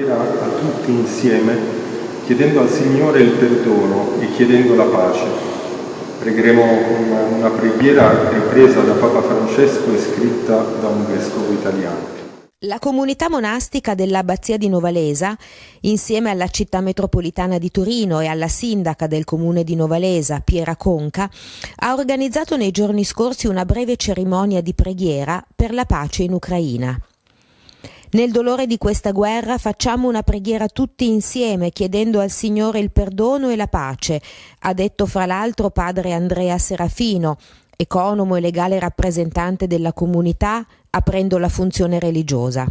preghiera a tutti insieme, chiedendo al Signore il perdono e chiedendo la pace. Pregheremo con una preghiera ripresa da Papa Francesco e scritta da un vescovo italiano. La comunità monastica dell'abbazia di Novalesa, insieme alla città metropolitana di Torino e alla sindaca del comune di Novalesa, Piera Conca, ha organizzato nei giorni scorsi una breve cerimonia di preghiera per la pace in Ucraina. Nel dolore di questa guerra facciamo una preghiera tutti insieme chiedendo al Signore il perdono e la pace, ha detto fra l'altro padre Andrea Serafino, economo e legale rappresentante della comunità, aprendo la funzione religiosa.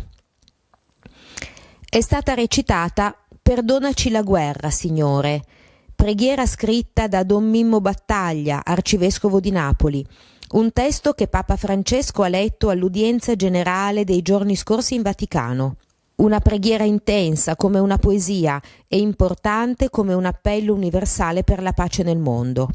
È stata recitata Perdonaci la guerra, Signore, preghiera scritta da Don Mimmo Battaglia, arcivescovo di Napoli, un testo che Papa Francesco ha letto all'udienza generale dei giorni scorsi in Vaticano. Una preghiera intensa come una poesia e importante come un appello universale per la pace nel mondo.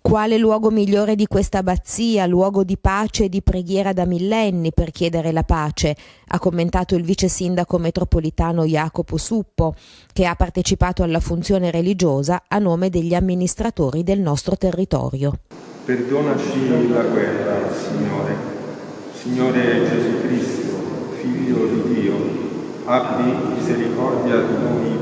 Quale luogo migliore di questa abbazia, luogo di pace e di preghiera da millenni per chiedere la pace, ha commentato il vice sindaco metropolitano Jacopo Suppo, che ha partecipato alla funzione religiosa a nome degli amministratori del nostro territorio. Perdonaci la guerra, Signore. Signore Gesù Cristo, Figlio di Dio, abbi misericordia di noi